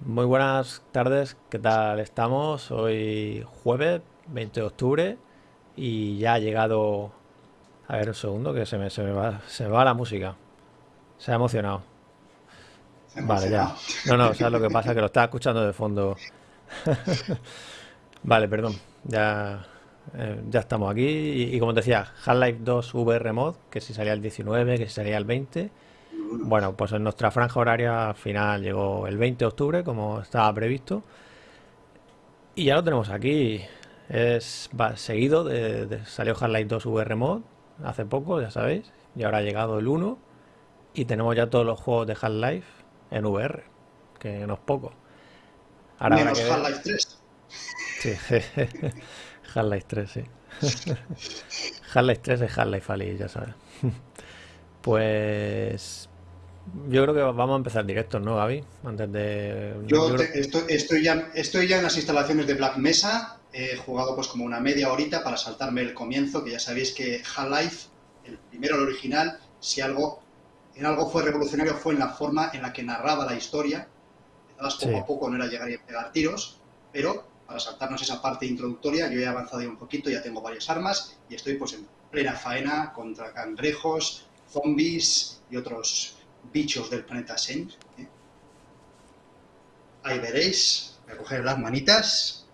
Muy buenas tardes, ¿qué tal estamos? Hoy jueves 20 de octubre y ya ha llegado... A ver un segundo que se me, se me va, se me va la música. Se ha emocionado. Vale, ya. No, no, ¿sabes lo que pasa? Que lo estaba escuchando de fondo. Vale, perdón. Ya, eh, ya estamos aquí. Y, y como te decía, Half-Life 2 VR Mod, que si salía el 19, que si salía el 20. Bueno, pues en nuestra franja horaria al final llegó el 20 de octubre, como estaba previsto. Y ya lo tenemos aquí. Es va, seguido de, de- salió Half-Life 2 VR Mod hace poco, ya sabéis. Y ahora ha llegado el 1. Y tenemos ya todos los juegos de Half-Life en VR, que no es poco. Ahora Menos que. Half-Life 3. Sí, Half-Life 3, sí. Half-Life 3 es Half-Life Ali, ya sabes. Pues yo creo que vamos a empezar directos, ¿no, Gaby? Antes de... Yo Yo te- estoy, estoy ya, estoy ya en las instalaciones de Black Mesa. He jugado pues como una media horita para saltarme el comienzo, que ya sabéis que Half-Life, el primero, el original, si algo, en algo fue revolucionario fue en la forma en la que narraba la historia. Empezabas poco Sí, a poco, no era llegar y pegar tiros, pero para saltarnos esa parte introductoria yo he avanzado ya un poquito, ya tengo varias armas y estoy pues en plena faena contra cangrejos, zombies y otros bichos del planeta Sen. ¿eh? Ahí veréis, voy a coger las manitas.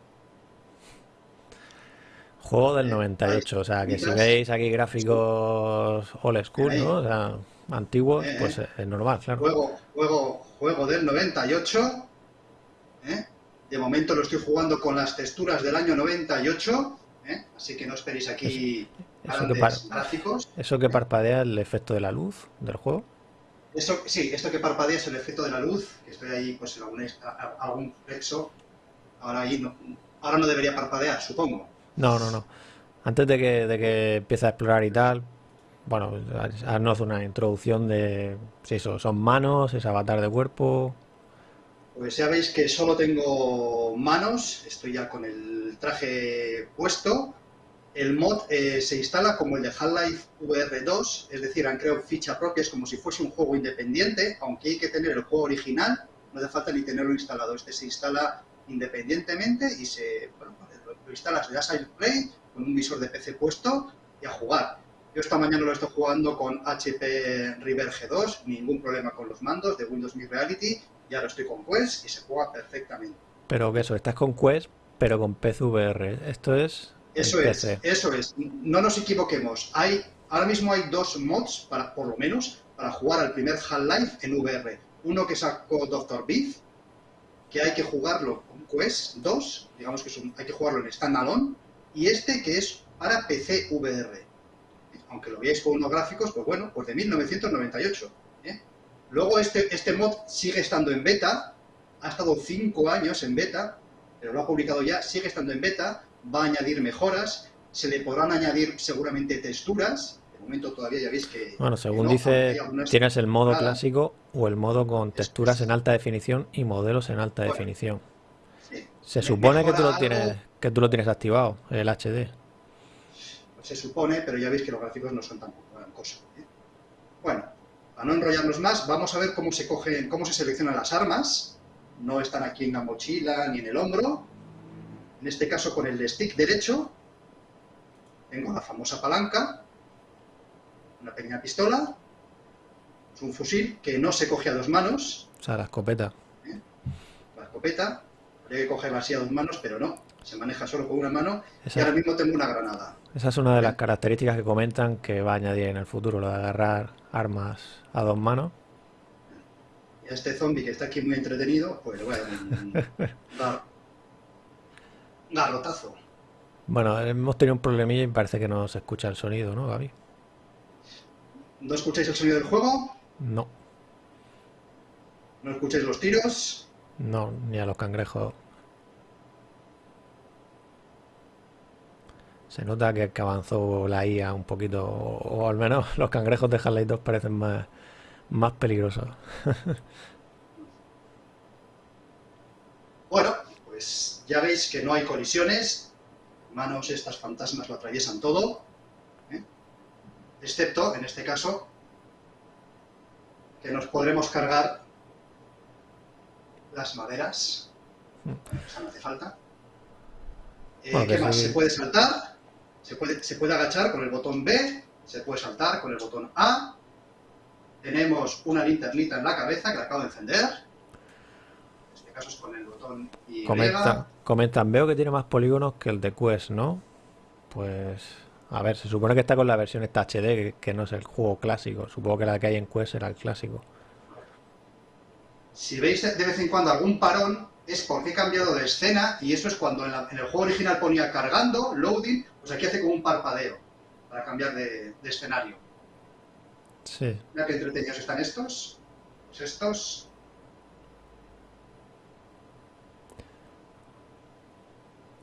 juego del eh, ahí, 98, o sea, que si veis aquí gráficos old school, ¿no? O sea, antiguos, eh, pues eh. es normal, claro. Juego, juego, juego del 98. ¿eh? De momento lo estoy jugando con las texturas del año 98. ¿eh? Así que no esperéis aquí eso que, gráficos. eso que parpadea el efecto de la luz del juego. Esto, sí, esto que parpadea es el efecto de la luz, que estoy ahí pues en algún, algún flexo. Ahora ahí no, ahora no debería parpadear, supongo. No, no, no. Antes de que, de que empiece a explorar y tal, bueno, haznos una introducción de si eso, son manos, es avatar de cuerpo. Pues ya veis que solo tengo manos, estoy ya con el traje puesto. El mod eh, se instala como el de Half-Life VR 2, es decir, han creado ficha propia, es como si fuese un juego independiente, aunque hay que tener el juego original, no hace falta ni tenerlo instalado. Este se instala independientemente y se bueno, lo, lo instalas, le das al play con un visor de PC puesto y a jugar. Yo esta mañana lo estoy jugando con HP River G2, ningún problema con los mandos de Windows Mixed Reality, ya lo estoy con Quest y se juega perfectamente. Pero que eso, estás con Quest, pero con PCVR. Esto es Eso es, PC. eso es. No nos equivoquemos. Hay, ahora mismo hay dos mods, para, por lo menos, para jugar al primer Half-Life en VR. Uno que sacó Dr. Beef, que hay que jugarlo con Quest 2, digamos que es un- hay que jugarlo en standalone, y este que es para PC VR. Aunque lo veáis con unos gráficos, pues bueno, pues de 1998. ¿eh? Luego este, este mod sigue estando en beta, ha estado 5 años en beta, pero lo ha publicado ya, sigue estando en beta, va a añadir mejoras, se le podrán añadir seguramente texturas, de momento todavía ya veis que, Bueno, según no, dice, tienes el modo nada. clásico o el modo con texturas en alta definición y modelos en alta Bueno, definición. sí. Se Me- supone que tú lo tienes, algo, que tú lo tienes activado, el HD. pues se supone, pero ya veis que los gráficos no son tampoco gran cosa. ¿eh? Bueno, para no enrollarnos más, vamos a ver cómo se cogen, cómo se seleccionan las armas. No están aquí en la mochila ni en el hombro. En este caso con el stick derecho tengo la famosa palanca, una pequeña pistola, es un fusil que no se coge a dos manos, O sea, la escopeta. ¿eh? la escopeta, habría que cogerla así a dos manos, pero no, se maneja solo con una mano y ahora mismo tengo una granada. esa es una de las ¿eh? características que comentan que va a añadir en el futuro, lo de agarrar armas a dos manos. Y a este zombie que está aquí muy entretenido, pues le voy a dar garrotazo. Bueno, hemos tenido un problemilla y parece que no se escucha el sonido, ¿no, Gaby? ¿No escucháis el sonido del juego? No, ¿No escucháis los tiros? no, ni a los cangrejos. Se nota que, que avanzó la IA un poquito, o, o al menos los cangrejos de Half-Life 2 parecen más, más peligrosos. Bueno, pues ya veis que no hay colisiones. Manos estas fantasmas lo atraviesan todo. ¿eh? Excepto, en este caso, que nos podremos cargar las maderas. Esa no hace falta. Eh, Bueno, ¿Qué más? Se puede saltar, se puede, se puede agachar con el botón B, se puede saltar con el botón A. Tenemos una linternita en la cabeza que la acabo de encender. Con el botón Y. Comentan, comentan, veo que tiene más polígonos que el de Quest, ¿no? Pues, a ver, se supone que está con la versión esta HD, que, que no es el juego clásico. Supongo que la que hay en Quest era el clásico. Si veis de vez en cuando algún parón, es porque he cambiado de escena y eso es cuando en, la- en el juego original ponía cargando, loading, pues aquí hace como un parpadeo para cambiar de, de escenario. Sí. Mira qué entretenidos están estos. Pues estos.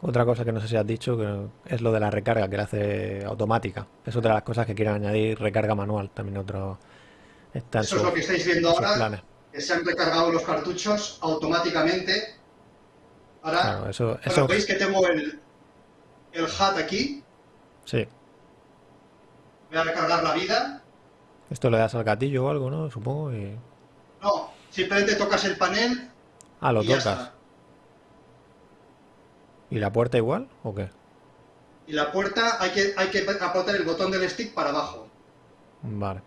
Otra cosa que no sé si has dicho que es lo de la recarga, que la hace automática. Es otra de las cosas que quieren añadir, recarga manual. También otro está Eso es lo que estáis viendo ahora, planes. que se han recargado los cartuchos automáticamente. Ahora, Claro, eso, eso veis que tengo el, el HUD aquí. sí. Voy a recargar la vida. Esto le das al gatillo o algo, ¿no? Supongo. Y... No, simplemente tocas el panel Ah, lo tocas. ¿Y la puerta igual o qué? Y la puerta hay que, hay que apretar el botón del stick para abajo. Vale.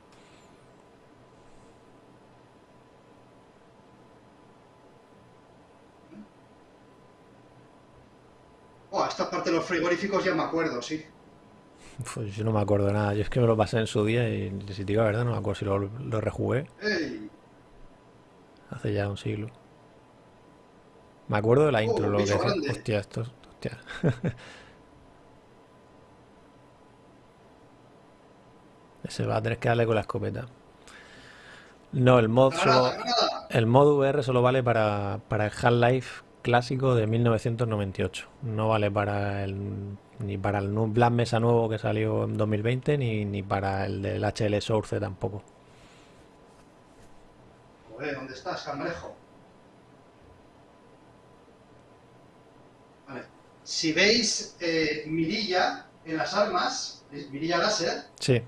Oh, esta parte de los frigoríficos ya me acuerdo, sí. Pues yo no me acuerdo nada. Yo es que me lo pasé en su día y si te digo la verdad no me acuerdo si lo, lo rejugué ¡Ey! hace ya un siglo. Me acuerdo de la intro, un lo que grande. Hostia, esto, hostia. Ese va a tener que darle con la escopeta. No, el mod solo, el mod VR solo vale para, para el Half-Life clásico de 1998. No vale para el, ni para el Black Mesa nuevo que salió en 2020, ni, ni para el del HL Source tampoco. Joder, ¿dónde estás, cangrejo? Vale. Si veis eh, mirilla en las armas, mirilla láser, Sí,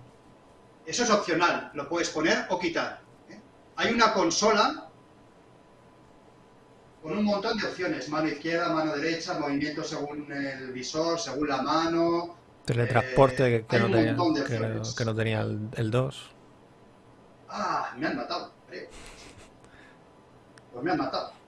eso es opcional, lo puedes poner o quitar. ¿eh? Hay una consola con un montón de opciones, mano izquierda, mano derecha, movimiento según el visor, según la mano. teletransporte Eh, que, no tenía, que no- que no tenía el, el 2. Ah, me han matado, creo. Pues me han matado.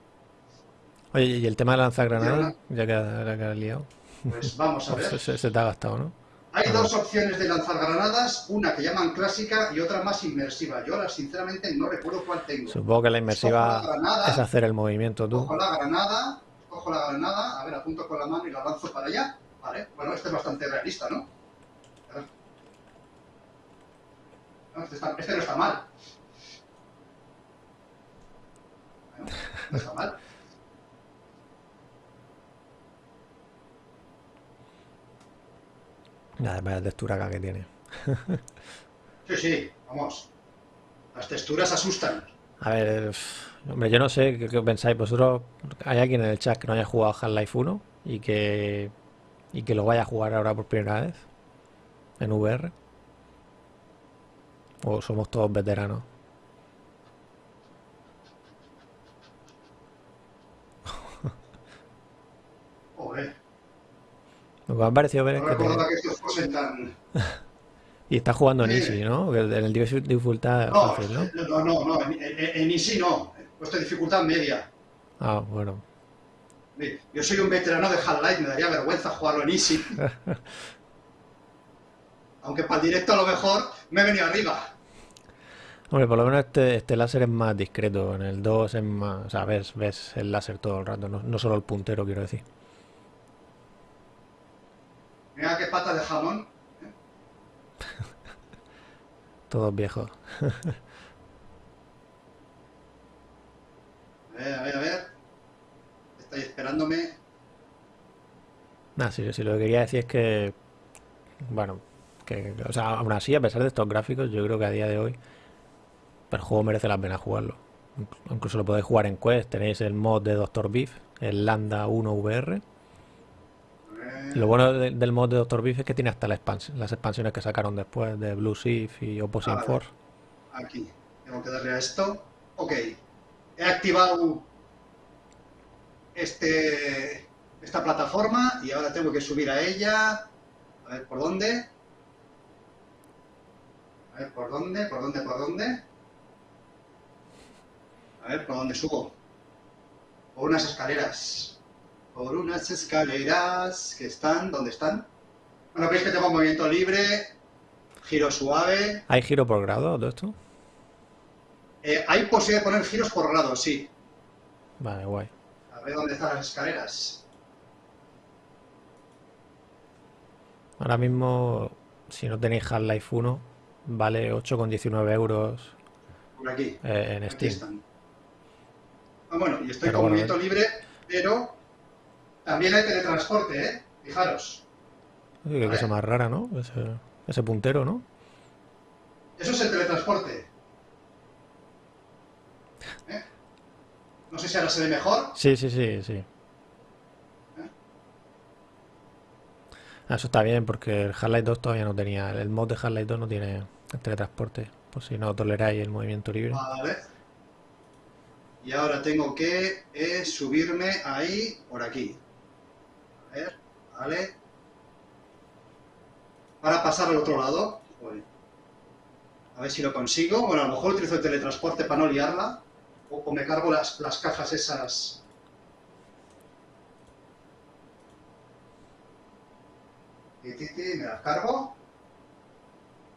Oye, y el tema de lanzagranadas, ya que, liado, Pues vamos a ver. se, se- se te ha gastado, ¿no? Hay dos opciones de lanzar granadas, una que llaman clásica y otra más inmersiva. Yo ahora sinceramente no recuerdo cuál tengo. Supongo que la inmersiva Escojo la granada. es hacer el movimiento tú. Cojo la granada, cojo la granada, a ver, apunto con la mano y la lanzo para allá. Vale, bueno, este es bastante realista, ¿no? A ver. No, este, está- este no está mal. Bueno, no está mal. Nada, vaya textura acá que tiene. Sí, sí, vamos. Las texturas asustan. A ver, pf, hombre, yo no sé qué, qué pensáis vosotros. ¿Hay alguien en el chat que no haya jugado Half-Life 1 y que, y que lo vaya a jugar ahora por primera vez en VR? ¿O somos todos veteranos? Joder, Lo que me ha parecido ver es no que te- que estos fuesen tan... Y está jugando en Sí. Easy, ¿no? En el dificu- dificultad No, fácil, ¿no? no, no, no, en, en, en Easy no. Puesto dificultad media. Ah, bueno. Yo soy un veterano de Half-Life, me daría vergüenza jugarlo en Easy. Aunque para el directo a lo mejor me he venido arriba. Hombre, por lo menos este, este láser es más discreto. En el 2 es más. O sea, ves, ves el láser todo el rato, no, no solo el puntero, quiero decir. Mira qué pata de jamón. Todos viejos. A ver, a ver, a ver. Estáis esperándome. Nada, si, si lo que quería decir es que. Bueno, que. O sea, aún así, a pesar de estos gráficos, yo creo que a día de hoy. El juego merece la pena jugarlo. Inclu- Incluso lo podéis jugar en Quest. Tenéis el mod de Dr. Beef, el Landa 1 VR. Lo bueno de- del mod de Dr. Beef es que tiene hasta la expans- las expansiones que sacaron después de Blue Shift y Opposing Ah. Force. Aquí. Tengo que darle a esto. Ok. He activado este, esta plataforma y ahora tengo que subir a ella. A ver, ¿por dónde? A ver, ¿por dónde? ¿Por dónde? ¿Por dónde? A ver, ¿por dónde subo? Por unas escaleras. Por unas escaleras que están... ¿Dónde están? Bueno, veis que tengo movimiento libre, giro suave. ¿Hay giro por grado todo esto? Eh, hay posibilidad de poner giros por grado, sí. Vale, guay. A ver dónde están las escaleras. Ahora mismo, si no tenéis Half-Life 1, vale 8,19 euros Por aquí. eh, en Aquí Steam. están. Ah, bueno, y estoy Pero con bueno, movimiento libre, pero también hay teletransporte, ¿eh? Fijaros. Qué cosa más rara, ¿no? Ese, ese puntero, ¿no? Eso es el teletransporte. ¿Eh? No sé si ahora se ve mejor. Sí, sí, sí, sí. Ah, Eso está bien porque el Half-Life 2 todavía no tenía, el mod de Half-Life 2 no tiene el teletransporte, por si no toleráis el movimiento libre. Vale. Y ahora tengo que eh, subirme ahí, por aquí. Ver, vale. Para pasar al otro lado. A ver si lo consigo. Bueno, a lo mejor utilizo el teletransporte para no liarla. O, me cargo las, las cajas esas. Me las cargo.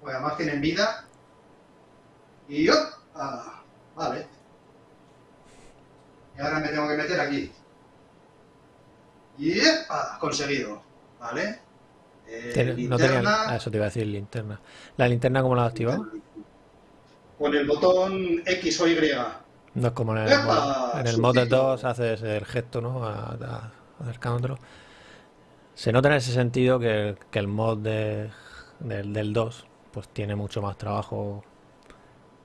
Pues además tienen vida. Y yo. Ah, vale. Y ahora me tengo que meter aquí. Y ah, conseguido. ¿Vale? Eh, Tiene- no tenía, linterna, ah, eso te iba a decir linterna. ¿La linterna cómo la has activado? Con el botón X o Y. No es como en el ¡Epa! mod. En el mod del Sucito. 2 haces el gesto, ¿no? A- a- acercándotelo. Se nota en ese sentido que, que el mod de- del, del 2 pues tiene mucho más trabajo.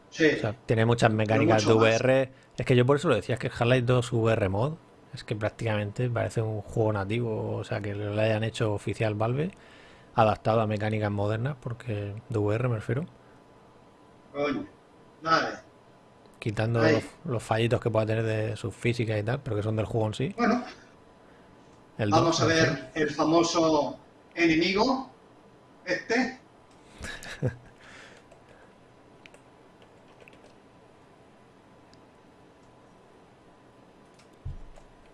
Sí. O sea, tiene muchas mecánicas de más. VR. Es que yo por eso lo decía, es que el Half-Life 2 VR mod es que prácticamente parece un juego nativo, o sea, que lo hayan hecho oficial Valve, adaptado a mecánicas modernas, porque de VR me refiero, Coño. Vale. quitando los, los fallitos que pueda tener de sus físicas y tal, pero que son del juego en sí. Bueno, El 2, vamos a ver el famoso enemigo. Este.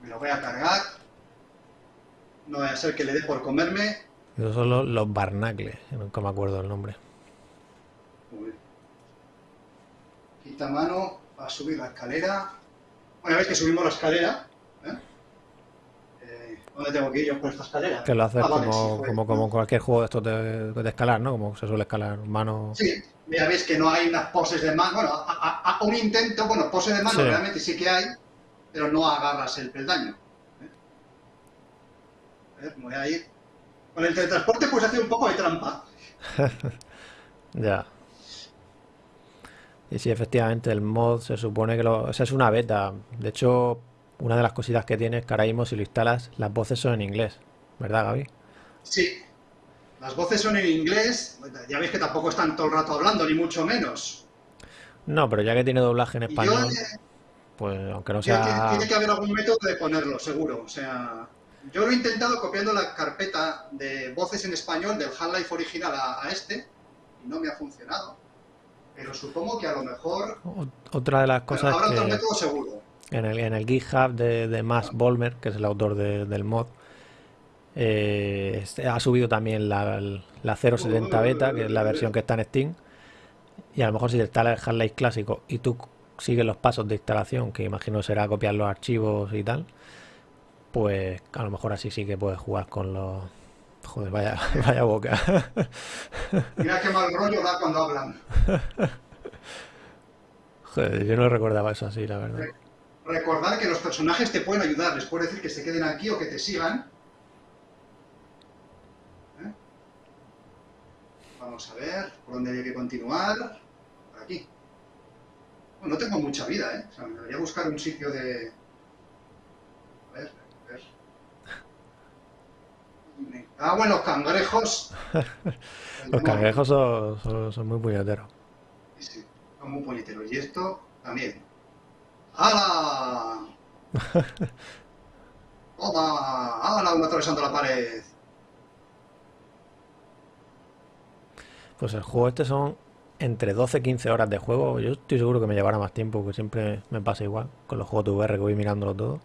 Me lo voy a cargar. No vaya a ser que le dé por comerme. Esos son los, los barnacles, nunca me acuerdo el nombre. Uy. Quita mano para subir la escalera. Una vez que subimos la escalera, ¿eh? Eh, ¿dónde tengo que ir yo por esta escalera? Que lo haces Ah, vale, sí, como, como cualquier juego de estos de, de escalar, ¿no? Como se suele escalar mano. Sí, ya veis que no hay unas poses de mano. Bueno, a, a- a un intento, bueno, pose de mano Sí. realmente sí que hay, pero no agarras el peldaño. ¿eh? A ver, me voy a ir. Con el teletransporte pues hace un poco de trampa. Ya. Y sí, efectivamente, el mod se supone que lo... Esa es una beta. De hecho, una de las cositas que tiene es que ahora mismo si lo instalas, las voces son en inglés. ¿Verdad, Gaby? Sí, las voces son en inglés. Ya veis que tampoco están todo el rato hablando, ni mucho menos. No, pero ya que tiene doblaje en yo, español, eh, pues aunque no tiene, sea... tiene que haber algún método de ponerlo, seguro. O sea, yo lo he intentado copiando la carpeta de voces en español del Half-Life original a, a este y no me ha funcionado. Pero supongo que a lo mejor Ot- Otra de las cosas habrá otro que método seguro. en el, en el GitHub de, de Max Bolmer, que es el autor de- del mod, eh, este- ha subido también la, la 070 beta, que es la versión que está en Steam. Y a lo mejor si te instalas el Half-Life clásico y tú sigues los pasos de instalación, que imagino será copiar los archivos y tal, pues a lo mejor así sí que puedes jugar con los... Joder, vaya, vaya boca. Mira qué mal rollo da cuando hablan. Joder, yo no recordaba eso así, la verdad. Recordar que los personajes te pueden ayudar. Les puedes decir que se queden aquí o que te sigan. ¿Eh? Vamos a ver por dónde hay que continuar. Por aquí. Bueno, no tengo mucha vida, ¿eh? O sea, me debería buscar un sitio de... A ver, a ver. Cago en los cangrejos. Los cangrejos son, son- son muy puñeteros. Sí, sí, son muy puñeteros. Y esto también. ¡Hala! Toma, ¡Hala! Uno atravesando la pared. Pues el juego este son entre 12 y 15 horas de juego. Yo estoy seguro que me llevará más tiempo, que siempre me pasa igual con los juegos de VR que voy mirándolo todo.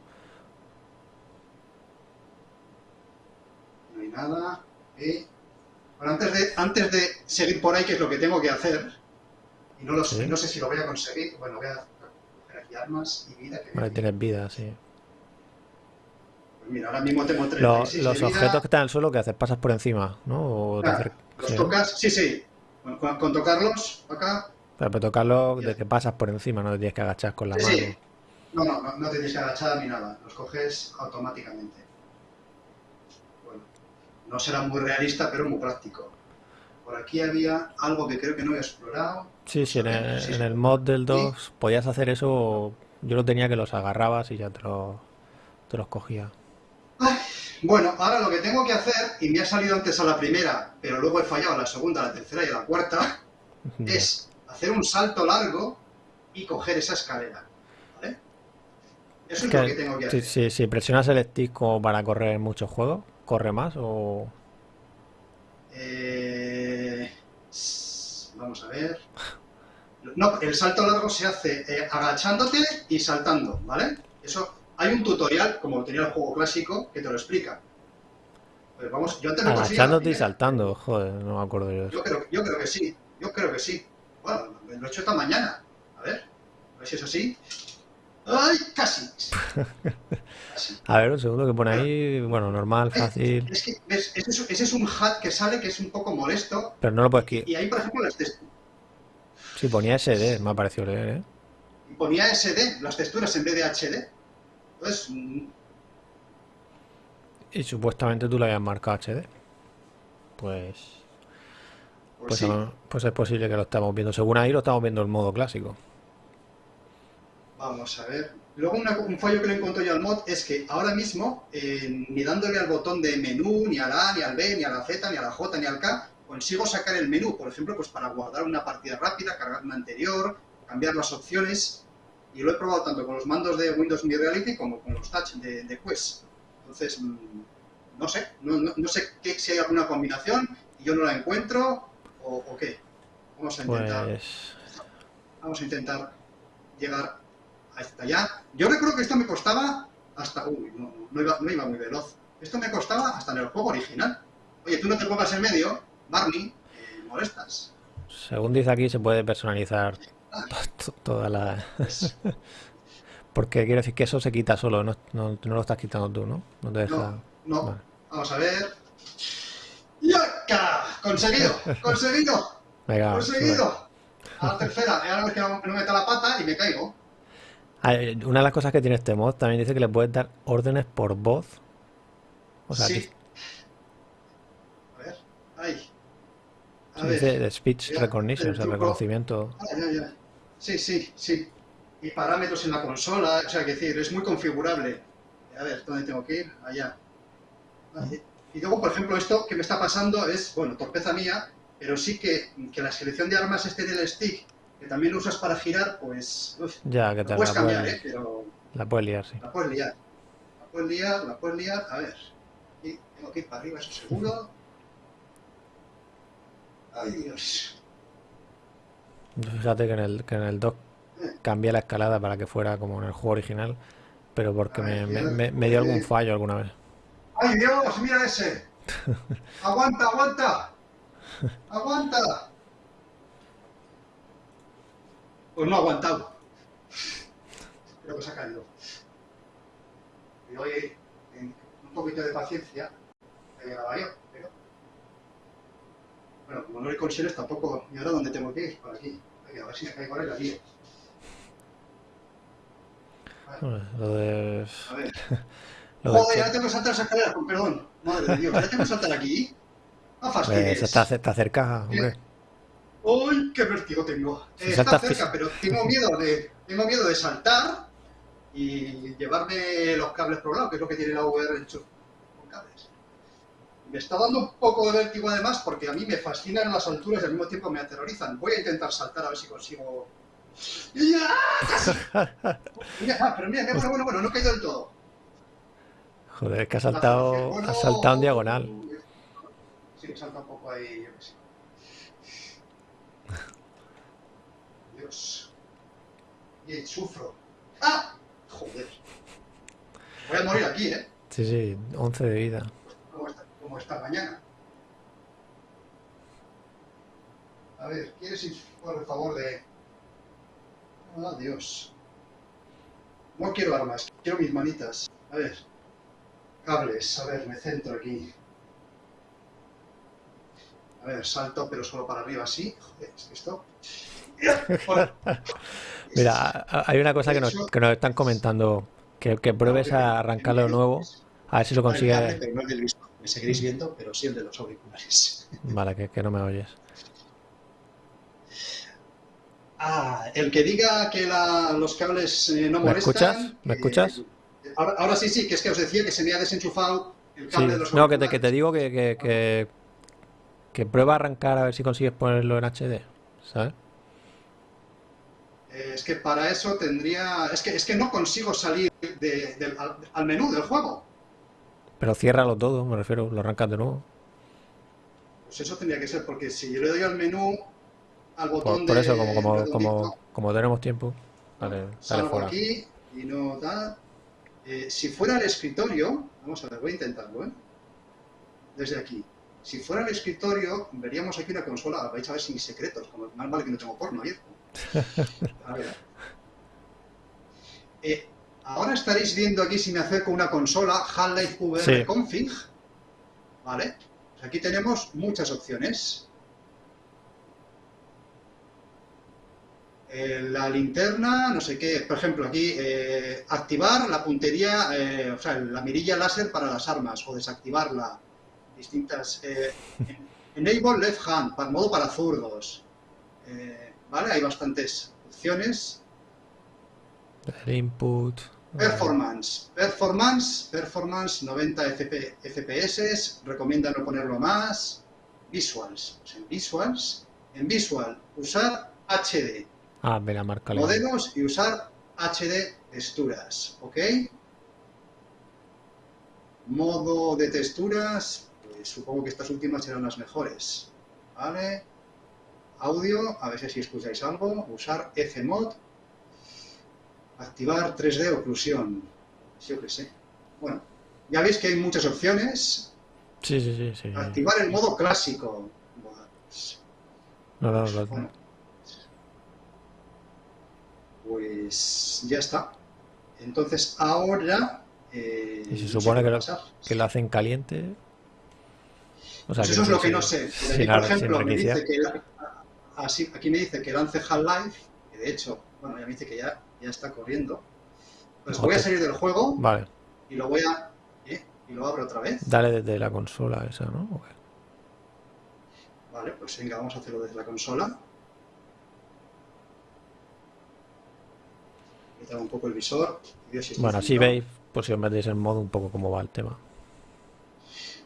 No hay nada. ¿eh? Bueno, antes de, antes de seguir por ahí, que es lo que tengo que hacer, y no, lo sé, Sí. no sé si lo voy a conseguir, bueno, voy a coger aquí armas y vida. Que Vale, tienes vida, sí. Pues mira, ahora mismo tengo Los, 36 los de vida. objetos que están en el suelo, que haces? ¿Pasas por encima? ¿No? O te acer- ¿Los sí. tocas? Sí, sí. Con, con- con tocarlos, acá, Pero para tocarlo, Ya. de que pasas por encima, no te tienes que agachar con la Sí, mano. sí. No, no, no, no te tienes que agachar ni nada. Los coges automáticamente. Bueno, no será muy realista, pero muy práctico. Por aquí había algo que creo que no he explorado. Sí, sí, en el, Sí. en el mod del 2 podías hacer eso. Yo lo tenía que los agarrabas y ya te, los te los cogía. Bueno, ahora lo que tengo que hacer, y me ha salido antes a la primera, pero luego he fallado a la segunda, a la tercera y a la cuarta, es hacer un salto largo y coger esa escalera. ¿Vale? Eso es, Que- lo que tengo que si, hacer. si- si presionas el stick como para correr muchos juegos, ¿corre más o...? Eh, vamos a ver. No, el salto largo se hace eh, agachándote y saltando, ¿vale? Eso, hay un tutorial, como tenía el juego clásico, que te lo explica. Pues vamos, yo antes Agachándote y saltando, joder, no me acuerdo yo Yo creo, yo creo que sí, yo creo que sí. Bueno, lo he hecho esta mañana. A ver, a ver si es así. ¡Ay, casi! Casi. A ver, un segundo que pone ahí, bueno, normal, fácil, Es que, ¿ves? Ese, es, ese es un hat que sale que es un poco molesto. pero no lo puedes quitar. Y ahí, por ejemplo, las test- Si ponía SD, me ha parecido leer, ¿eh? ponía SD, las texturas en vez de HD. Mm, Y supuestamente tú lo habías marcado HD. Pues... pues, Pues, sí. no- pues es posible que lo estamos viendo. Según ahí lo estamos viendo en modo clásico. Vamos a ver. Luego una- un fallo que le encontré yo al mod es que ahora mismo, eh, ni dándole al botón de menú, ni al A, ni al B, ni a la Z, ni a la J, ni al K, consigo sacar el menú, por ejemplo, pues para guardar una partida rápida, cargar una anterior, cambiar las opciones. Y lo he probado tanto con los mandos de Windows Me Reality como con los touch de, de Quest. Entonces, mm, no sé, no, no- no sé qué, si hay alguna combinación y yo no la encuentro o, o qué. Vamos a intentar. Pues... Vamos a intentar llegar hasta allá. Yo recuerdo que esto me costaba hasta... Uy, no, iba, no iba muy veloz. Esto me costaba hasta en el juego original. Oye, tú no te pongas en medio, Barney, eh, molestas. Según dice aquí, se puede personalizar toda la... Porque quiero decir que eso se quita solo, no, no, no lo estás quitando tú, ¿no? No te deja... no, no. Vale. Vamos a ver. ¡Yaca! ¡Conseguido! ¡Conseguido! Venga. ¡Conseguido! A la tercera, ahora ves que no, no meto la pata y me caigo. Una de las cosas que tiene este mod también dice que le puedes dar órdenes por voz. O sea, sí. A ver, ahí. A ver. dice de speech Ya, recognition, o sea, reconocimiento. Ya, ya. Sí, sí, sí. Y parámetros en la consola, o sea, que decir, es muy configurable. A ver, ¿dónde tengo que ir? Allá. Y luego, por ejemplo, esto que me está pasando es, bueno, torpeza mía, pero sí que, que la selección de armas este del stick, que también lo usas para girar, pues, uf, Ya, que te la puedes la cambiar, ¿eh? Pero la puedes liar, sí. la puedes liar. La puedes liar, la puedes liar. A ver. Y tengo que ir para arriba, eso seguro. Ay, Dios. Fíjate que en el, que en el 2 cambié la escalada para que fuera como en el juego original, pero porque me, Ay, me- Dios. me- me dio algún fallo alguna vez. ¡Ay, Dios! ¡Mira ese! ¡Aguanta, aguanta! ¡Aguanta! Pues no ha aguantado. Creo que se ha caído. Y hoy, en un poquito de paciencia, he llegado yo, pero... Como no hay consiones tampoco... ¿Y ahora dónde tengo que ir? Por aquí. Venga, a ver si me caigo en la lío. Bueno, Lo de... A ver. Lo de Joder, ahora tengo que saltar esa escalera, con perdón. Madre de Dios, ahora tengo que saltar aquí. No pues, fastidies. está, ce- está cerca, hombre. ¡Uy, qué vértigo tengo! Si Eh, está saltas cerca, pero tengo miedo de tengo miedo de saltar y llevarme los cables por lado, que es lo que tiene la VR hecho con cables. Me está dando un poco de vértigo además porque a mí me fascinan las alturas y al mismo tiempo me aterrorizan. Voy a intentar saltar a ver si consigo... ¡Ya! Mira, pero mira, mira, bueno, bueno, bueno, no he caído del todo. Joder, que ha saltado, ha saltado en diagonal. Sí, salta un poco ahí, yo qué sé. Dios. Y sufro. ¡Ah! Joder. Voy a morir aquí, ¿eh? Sí, sí, 11 de vida. Como esta, mañana. A ver, ¿quieres ir por el favor de...? Ah, Dios. No quiero armas, quiero mis manitas. A ver. Cables, a ver, me centro aquí. A ver, salto, pero solo para arriba así. Joder, ¿es que esto? Mira, hay una cosa que nos, que nos están comentando, que, que pruebes a arrancarlo de nuevo, a ver si lo consigues. Me seguiréis viendo, pero sí el de los auriculares. Vale, que, que no me oyes. Ah, el que diga que la- los cables eh, no ¿Me molestan... escuchas? ¿Me que- escuchas? Ahora, ahora sí, sí, que es que os decía que se me ha desenchufado el Sí, cable de los no, que te, que te auriculares. digo que, que, que, que prueba a arrancar a ver si consigues ponerlo en HD, ¿sabes? Eh, Es que para eso tendría... Es que, es que no consigo salir de- del- al, al menú del juego. Pero ciérralo todo, me refiero, lo arrancas de nuevo. Pues eso tendría que ser, porque si yo le doy al menú, al botón Por, por de eso, como, como, redondito, como, como tenemos tiempo, dale, dale fuera. aquí y no da... Eh, si fuera el escritorio, vamos a ver, voy a intentarlo, ¿eh? Desde aquí. Si fuera el escritorio, veríamos aquí una consola, vais a ver sin secretos, como más vale que no tengo porno abierto. A ver. Eh, ahora estaréis viendo aquí, si me acerco una consola, Half-Life VR Sí. Config. ¿Vale? Pues aquí tenemos muchas opciones. Eh, la linterna, no sé qué, por ejemplo, aquí eh, activar la puntería, eh, o sea, la mirilla láser para las armas o desactivarla. Distintas. enable left hand, para modo para zurdos. ¿Vale? Hay bastantes opciones. El input. Performance. Performance, performance 90 FP FPS, recomienda no ponerlo más. Visuals. Pues en Visuals, en Visual, usar HD. Ah, mira, marca Modelos y usar HD texturas, ¿ok? Modo de texturas, pues supongo que estas últimas serán las mejores, ¿vale? Audio, a ver si escucháis algo, usar Fmod, activar 3D oclusión, yo qué sé. Bueno, ya veis que hay muchas opciones. Sí, sí, sí, sí. Activar el modo clásico. Buah, pues, No, no, no, bueno, pues ya está. Entonces ahora... eh, Y se supone que lo, que lo hacen caliente. O sea, Pues eso es lo que no sé. Aquí, por ejemplo, me dice que así, aquí me dice que lance Half-Life, que de hecho, bueno, ya me dice que ya, ya está corriendo. Pues voy a salir del juego Vale, y lo voy a... ¿eh? Y lo abro otra vez. dale desde la consola esa, ¿no? Vale, pues venga, vamos a hacerlo desde la consola. Quitar un poco el visor. si Bueno, así veis, por si os metéis en modo, un poco cómo va el tema.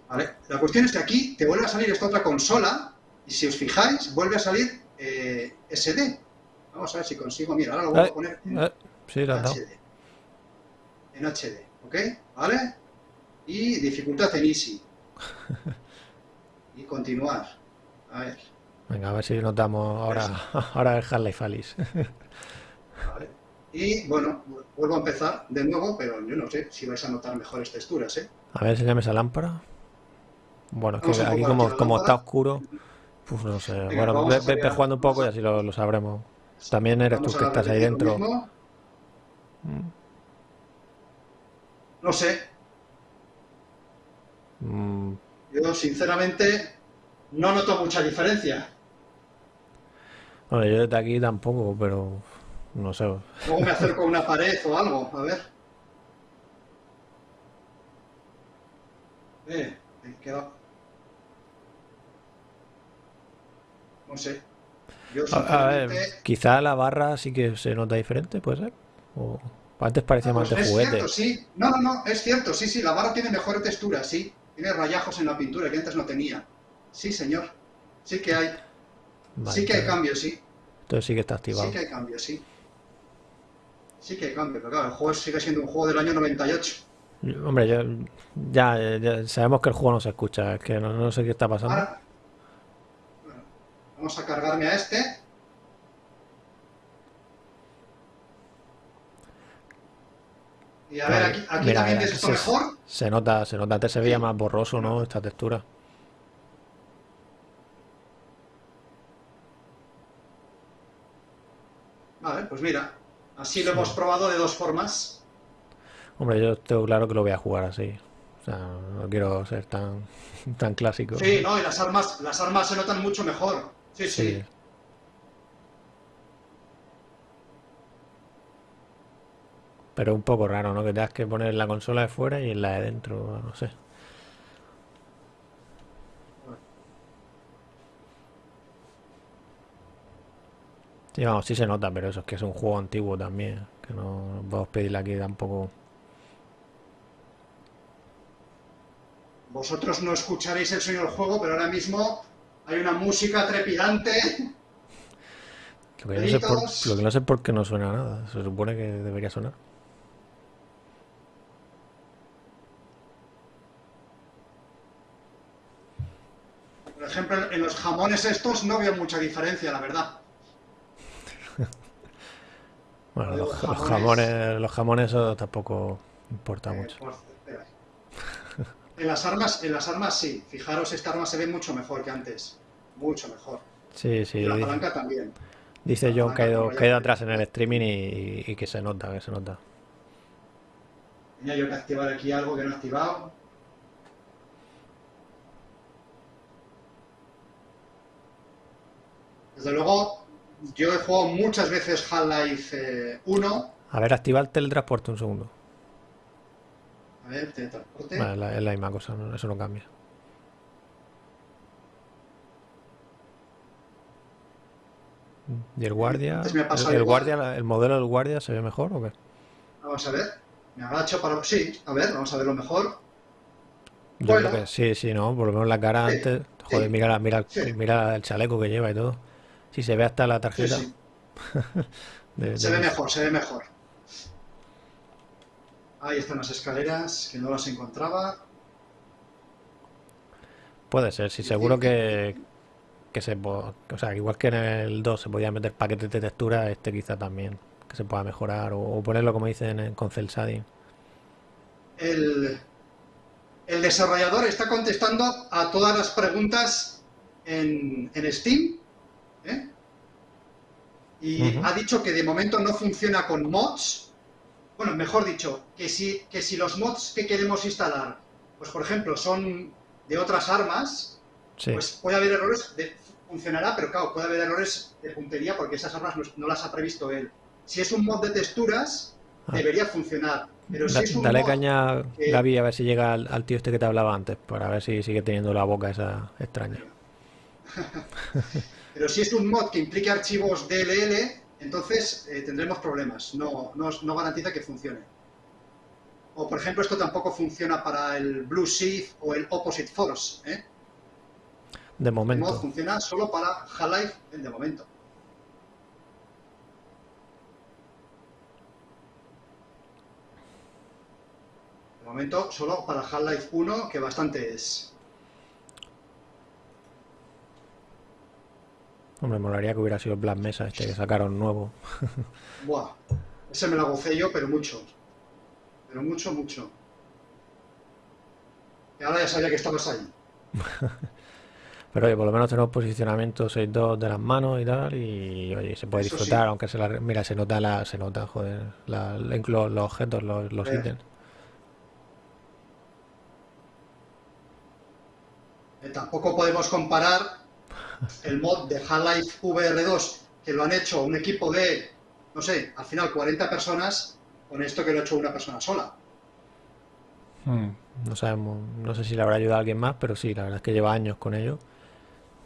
Vale, la cuestión es que aquí te vuelve a salir esta otra consola y si os fijáis, vuelve a salir eh, SD. Vamos a ver si consigo. Mira, ahora lo voy Eh, a poner en Eh, sí, has dado. HD. En HD, ¿ok? ¿Vale? Y dificultad en Easy. Y continuar. A ver, Venga, a ver si nos damos ahora, ahora el Half-Life Alice. vale. Y bueno, vuelvo a empezar de nuevo, pero yo no sé si vais a notar mejores texturas, ¿eh? A ver, enséñame esa lámpara. Bueno, es que aquí como, como está oscuro, pues no sé. Venga, Bueno, ve, jugando un poco y así lo, lo sabremos. También eres Vamos tú que estás ahí dentro. Mm. No sé, Mm, yo sinceramente no noto mucha diferencia. Bueno, yo desde aquí tampoco, pero no sé. Luego me acerco a una pared o algo, a ver. Eh, quedado- No sé. Yo ver, quizá la barra sí que se nota diferente, ¿puede ser? O antes parecía Ah, más de es juguete. cierto, sí. No, no, no, es cierto, sí, sí, la barra tiene mejor textura, sí. Tiene rayajos en la pintura que antes no tenía. Sí, señor. Sí que hay. Vale, sí que hay cambios, sí. Entonces sí que está activado. Sí que hay cambios, sí. Sí que hay cambios, pero claro, el juego sigue siendo un juego del año 98. Hombre, yo, ya, ya sabemos que el juego no se escucha, es que no, no sé qué está pasando. Ahora, vamos a cargarme a este. Y a ver, aquí, aquí mira, también mira, ves aquí esto se, mejor. se nota, se nota, antes se veía más borroso, ¿no? Esta textura. Vale, pues mira, así lo Sí. hemos probado de dos formas. Hombre, yo tengo claro que lo voy a jugar así. O sea, no quiero ser tan, tan clásico. Sí, no, y las armas, las armas se notan mucho mejor. Sí, Sí. sí. Pero un poco raro, ¿no? Que tengas que poner la consola de fuera y en la de dentro, no sé. Sí, vamos, sí se nota, pero eso es que es un juego antiguo también. Que no, no podemos pedirle aquí tampoco. Vosotros no escucharéis el sonido del juego, pero ahora mismo hay una música trepidante. Lo que no sé por, Gritos. lo que no sé por qué no suena nada. Se supone que debería sonar. Por ejemplo, en los jamones estos no veo mucha diferencia, la verdad. Bueno, Los jamones. los jamones tampoco importa Eh, mucho. por- espera. En las armas, en las armas sí. Fijaros, esta arma se ve mucho mejor que antes. Mucho mejor. Sí, sí, Y la dice, palanca también. dice John que palanca, ido, atrás en el streaming y, y que se nota, que se nota. Tenía yo que activar aquí algo que no he activado. Desde luego, yo he jugado muchas veces Half-Life eh, 1. A ver, activa el teletransporte un segundo. A ver, teletransporte. Vale, la- es la misma cosa, no- eso no cambia. ¿Y el guardia? Me ¿El, guardia, el modelo del guardia se ve mejor o qué? Vamos a ver. Me agacho para... Sí, a ver, vamos a verlo mejor. Yo Bueno. creo que sí, sí, ¿no? Por lo menos la cara Sí, antes. Joder, sí, mira, la- mira, sí. mira el chaleco que lleva y todo. Si se ve hasta la tarjeta de, Se ve mejor, se ve mejor. Ahí están las escaleras, que no las encontraba. Puede ser, sí, seguro que, que se o sea, igual que en el 2 se podía meter paquetes de textura, este quizá también, que se pueda mejorar o, o ponerlo como dicen en- con Cel Shading. El, el desarrollador está contestando a todas las preguntas en, en Steam. ¿eh? Y ha dicho que de momento no funciona con mods. Bueno, mejor dicho, que si, que si los mods que queremos instalar, pues por ejemplo, son de otras armas, Sí, pues puede haber errores, de, funcionará, pero claro, puede haber errores de puntería porque esas armas no, no las ha previsto él. Si es un mod de texturas, Ah. debería funcionar. Pero si es un dale mod caña, que- Gaby, a ver si llega al, al tío este que te hablaba antes, para ver si sigue teniendo la boca esa extraña. Pero si es un mod que implique archivos DLL, entonces eh, tendremos problemas. No, no, no garantiza que funcione. O, por ejemplo, esto tampoco funciona para el Blue Shift o el Opposite Force. ¿eh? De El mod momento. funciona solo para Half-Life en de momento. De momento, solo para Half-Life 1, que bastante es. Hombre, molaría que hubiera sido el Black Mesa este que sacaron nuevo. Buah, ese me lo gocé yo, pero mucho. Pero mucho, mucho. Y ahora ya sabía que estabas ahí. Pero oye, por lo menos tenemos posicionamiento 6-2 de las manos y tal, y oye, se puede Eso disfrutar, sí. aunque se la, mira, se nota la, se nota, joder, la- la- los, los objetos, los, los Eh. ítems. Eh, tampoco podemos comparar el mod de Half-Life VR2, que lo han hecho un equipo de, no sé, al final 40 personas, con esto que lo ha hecho una persona sola. Hmm. No sabemos, no sé si le habrá ayudado a alguien más, pero sí, la verdad es que lleva años con ello.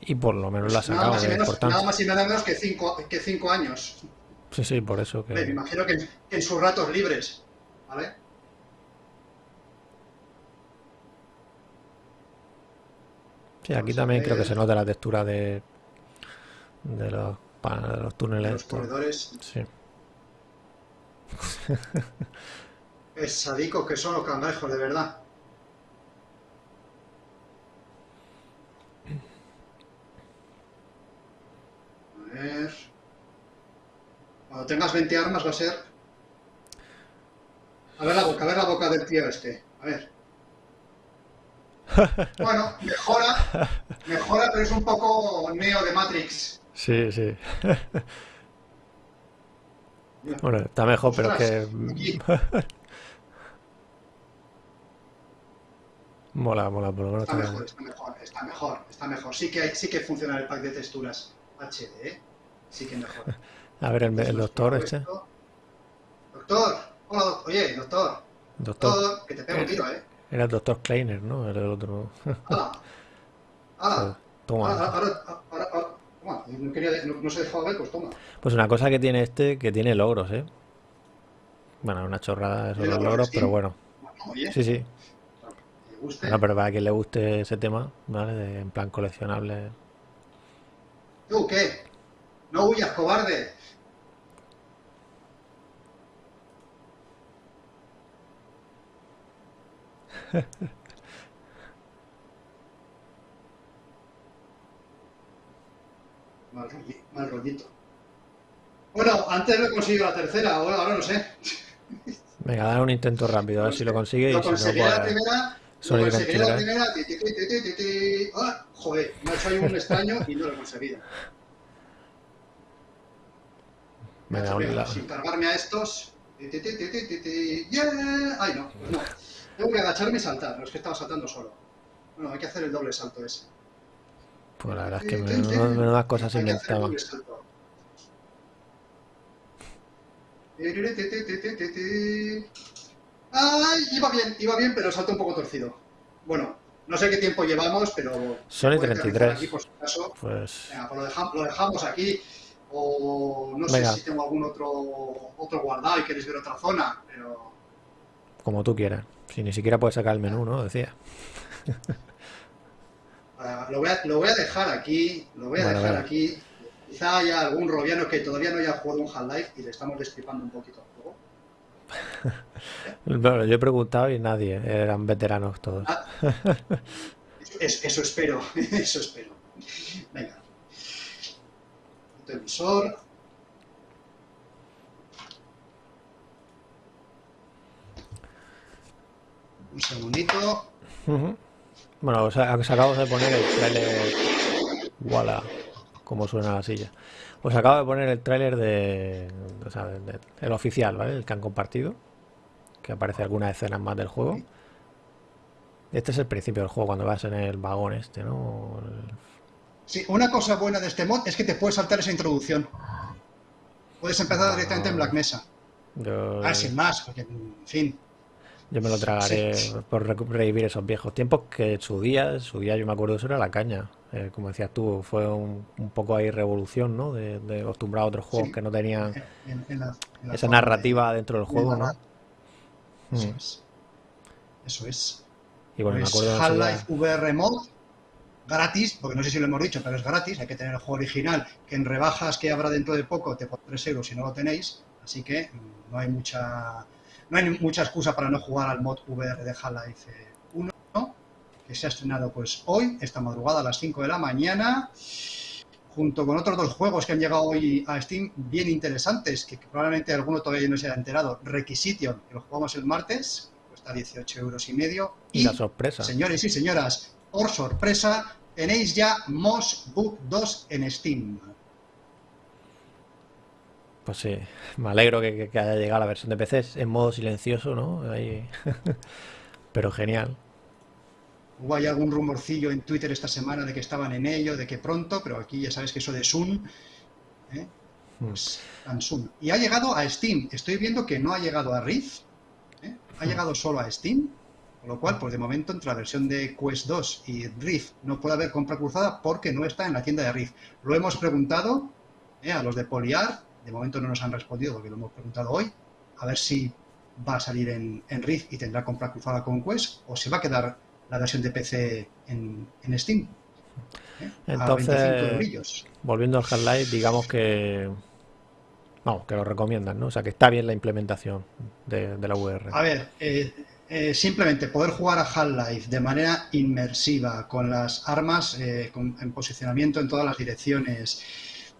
Y por lo menos lo ha Pues nada sacado, más y que menos, nada más y nada menos que 5 que cinco años. Sí, sí, por eso Hombre, Me que... imagino que en, que en sus ratos libres. ¿Vale? Sí, aquí a también creo que se nota la textura de, de los, de los túneles. Los corredores. Sí. Pesadicos que son los cangrejos, de verdad. A ver. Cuando tengas 20 armas va a ser. A ver la boca, a ver la boca del tío este. A ver. Bueno, mejora, mejora, pero es un poco neo de Matrix. Sí, sí. Bueno, está mejor, pero es que... Aquí. Mola, mola, por lo menos Está mejor, está mejor, está mejor, está mejor. Sí que, hay, sí que funciona el pack de texturas HD, ¿eh? Sí que mejor. A ver, el, el doctor este. Doctor, hola, doc- oye, doctor, Doctor. doctor, que te pego un tiro, ¿eh? Era el doctor Kleiner, ¿no? Era el otro. ¡Hala! ¡Hala! Ahora, Toma. ahora, ahora, ahora, ahora- toma, no, quería, no, no se dejaba ver, pues toma. Pues una cosa que tiene este, que tiene logros, ¿eh? Bueno, una chorrada eso de ¿Tiene los logros pero bueno. Oye, Sí, sí. Bueno, pero para quien le guste ese tema, ¿vale? De- en plan coleccionable. ¿Tú qué? No huyas, cobarde. Mal, rolli- mal rollito. Bueno, antes lo he conseguido la tercera, ahora, ahora no sé. Venga, dar un intento rápido, a ver si lo consigue y Lo si no, conseguiré la pues... primera. Lo conseguiré la primera. Ah, joder, me ha hecho ahí un extraño y no lo he conseguido. Venga, sin cargarme a estos. ¡Yeah! Ay, no, pues no. Tengo que agacharme y saltar. No es que estaba saltando solo. Bueno, hay que hacer el doble salto ese. Pues la verdad es que ti. menudas, cosas que hacer el inventaban. ¡Ay! Iba bien, iba bien, pero el salto un poco torcido. Bueno, no sé qué tiempo llevamos, pero. A aterrizar 33. Aquí por si acaso. Pues... Venga, pues lo, deja- lo dejamos aquí. O no Venga. sé si tengo algún otro, otro guardado y queréis ver otra zona, pero. Como tú quieras. Si ni siquiera puedes sacar el menú, ¿no? Decía. ah, lo, voy a, lo voy a dejar aquí. Lo voy a Bueno, dejar aquí. Quizá haya algún robiano que todavía no haya jugado un Half-Life y le estamos destripando un poquito el juego. Bueno, yo he preguntado y nadie. Eran veteranos todos. Ah, es- eso espero, eso espero. Venga. Quito el visor. Un segundito. Bueno, os, acabo de poner el tráiler. Voilà, como suena la silla. Os acabo de poner el tráiler de, o sea, de- de- el oficial, ¿vale? El que han compartido. Que aparece algunas escenas más del juego. Este es el principio del juego, cuando vas en el vagón este, ¿no? El- Sí, una cosa buena de este mod es que te puedes saltar esa introducción. Puedes empezar directamente en Black Mesa. Yo, Ah, sin más, porque, en fin. Yo me lo tragaré Sí. por revivir esos viejos tiempos que su día, su día yo me acuerdo eso era la caña. Eh, como decías tú, fue un, un poco ahí revolución, ¿no? De, de acostumbrar a otros juegos Sí. que no tenían En, en la, en la esa de- narrativa dentro del de juego, ¿no? narrar. Eso Mm. es. Eso es. Y bueno, me Pues acuerdo Half-Life VR Mod, gratis, porque no sé si lo hemos dicho, pero es gratis, hay que tener el juego original, que en rebajas que habrá dentro de poco te por 3 euros si no lo tenéis, así que mm, no hay mucha no hay mucha excusa para no jugar al mod VR de Half-Life eh, 1, ¿no? que se ha estrenado pues hoy, esta madrugada a las 5 de la mañana, junto con otros dos juegos que han llegado hoy a Steam bien interesantes, que probablemente alguno todavía no se haya enterado, Requisition, que lo jugamos el martes, cuesta 18 euros y medio, y la sorpresa. Señores y señoras, por sorpresa, tenéis ya Moss Book 2 en Steam. Pues sí, me alegro que, haya llegado la versión de PC en modo silencioso, ¿no? Pero genial. Hubo ahí algún rumorcillo en Twitter esta semana de que estaban en ello, de que pronto, pero aquí ya sabes que eso de Sun, ¿eh? pues. Y ha llegado a Steam. Estoy viendo que no ha llegado a Rift, ¿eh? ha llegado solo a Steam, con lo cual, pues de momento entre la versión de Quest 2 y Rift no puede haber compra cruzada porque no está en la tienda de Rift. Lo hemos preguntado ¿eh? a los de Poliar, de momento no nos han respondido porque lo hemos preguntado hoy, a ver si va a salir en, en Rift y tendrá compra cruzada con Quest o se va a quedar la versión de PC en, en Steam. ¿eh? Entonces- a 25 eurillos. Volviendo al Half-Life, digamos que Vamos, que lo recomiendan, ¿no? O sea, que está bien la implementación de, la VR. A ver, eh, eh, simplemente poder jugar a Half-Life de manera inmersiva, con las armas en posicionamiento en todas las direcciones.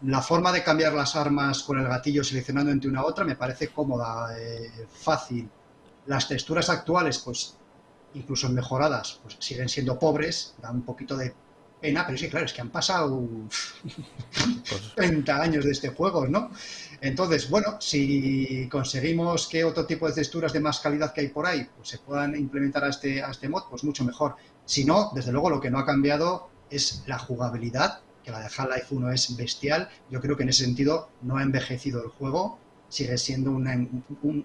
La forma de cambiar las armas con el gatillo seleccionando entre una u otra me parece cómoda, fácil. Las texturas actuales, pues incluso mejoradas, pues siguen siendo pobres, da un poquito de pena, pero sí, claro, es que han pasado 30 años de este juego, ¿no? Entonces, bueno, si conseguimos que otro tipo de texturas de más calidad que hay por ahí pues se puedan implementar a este, a este mod, pues mucho mejor. Si no, desde luego lo que no ha cambiado es la jugabilidad, que la de Half-Life 1 es bestial. Yo creo que en ese sentido no ha envejecido el juego, sigue siendo un, un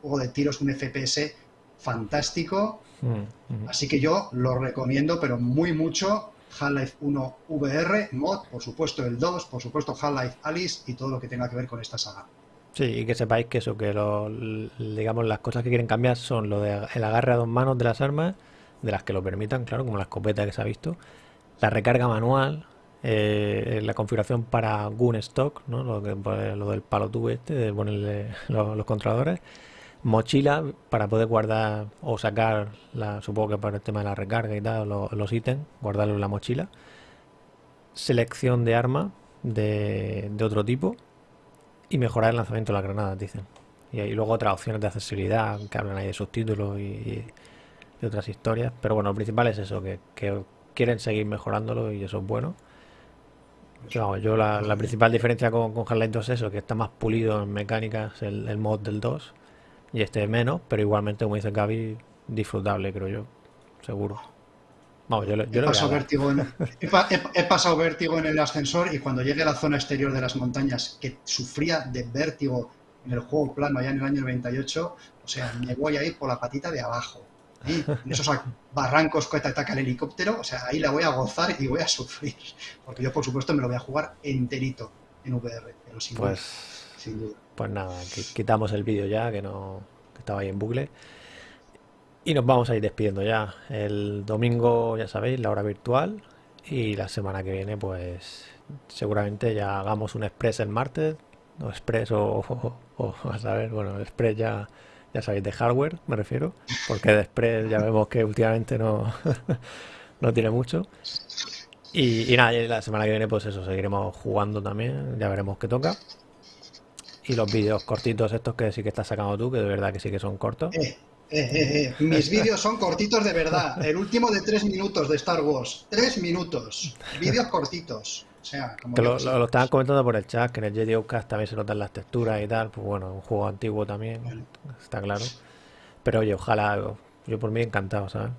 juego de tiros, un FPS fantástico. Mm, Así que yo lo recomiendo, pero muy mucho. Half-Life 1 VR, mod, por supuesto el 2, por supuesto Half-Life Alice y todo lo que tenga que ver con esta saga. Sí, y que sepáis que eso, que lo, digamos las cosas que quieren cambiar son lo de el agarre a dos manos de las armas, de las que lo permitan, claro, como la escopeta que se ha visto, la recarga manual, eh, la configuración para Gun Stock, ¿no? pues, lo del palo tubo este, de ponerle los controladores, mochila para poder guardar o sacar, la, supongo que para el tema de la recarga y tal, los, ítems, guardarlo en la mochila. Selección de arma de, otro tipo y mejorar el lanzamiento de las granadas, dicen. Y, hay luego otras opciones de accesibilidad que hablan ahí de subtítulos y, y, otras historias. Pero bueno, lo principal es eso, que, quieren seguir mejorándolo y eso es bueno. Yo la, principal diferencia con, con Half-Life 2 es eso, que está más pulido en mecánicas el, el mod del 2 y este menos, pero igualmente, como dice Gaby, disfrutable, creo yo, seguro. Vamos, yo, he, pasado vértigo en, he, pasado vértigo en el ascensor y cuando llegué a la zona exterior de las montañas, que sufría de vértigo en el juego plano allá en el año 98, o sea, me voy a ir por la patita de abajo. En esos barrancos que te ataca el helicóptero, o sea, ahí la voy a gozar y voy a sufrir. Porque yo, por supuesto, me lo voy a jugar enterito en VR, pero sin pues... Pues nada, quitamos el vídeo ya, que no estaba ahí en bucle. Y nos vamos a ir despidiendo ya. El domingo, ya sabéis, la hora virtual. Y la semana que viene, pues seguramente ya hagamos un express el martes. O express o, a saber, bueno, express ya, ya sabéis, de hardware me refiero. Porque de express ya vemos que últimamente no, no tiene mucho. Y, nada, la semana que viene, pues eso, seguiremos jugando también. Ya veremos qué toca. Y los vídeos cortitos estos que sí que estás sacando tú, que de verdad que sí que son cortos. Eh, eh, eh, Mis vídeos son cortitos de verdad. El último de tres minutos de Star Wars. Tres minutos. Vídeos cortitos. O sea, como lo, estaban comentando por el chat, que en el Jedi Outcast también se notan las texturas y tal. Pues bueno, un juego antiguo también, está claro. Pero oye, ojalá, yo por mí encantado, ¿sabes?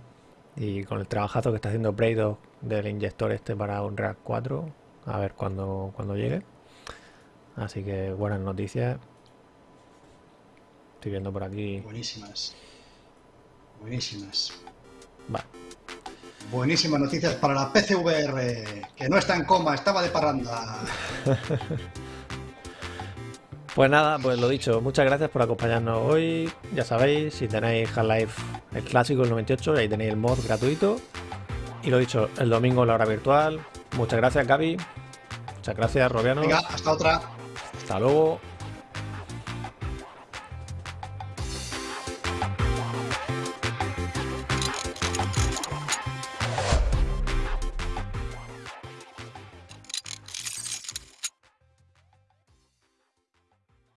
Y con el trabajazo que está haciendo Braydo del inyector este para un React 4, a ver cuando, cuando llegue. Así que buenas noticias. Estoy viendo por aquí. Buenísimas. Buenísimas. Va. Buenísimas noticias para la PCVR, que no está en coma, estaba de parranda. pues nada, pues lo dicho, muchas gracias por acompañarnos hoy. Ya sabéis, si tenéis Half-Life el clásico, el 98, ahí tenéis el mod gratuito. Y lo dicho, el domingo la hora virtual. Muchas gracias, Gaby. Muchas gracias, Robiano. Venga, hasta otra. Hasta luego.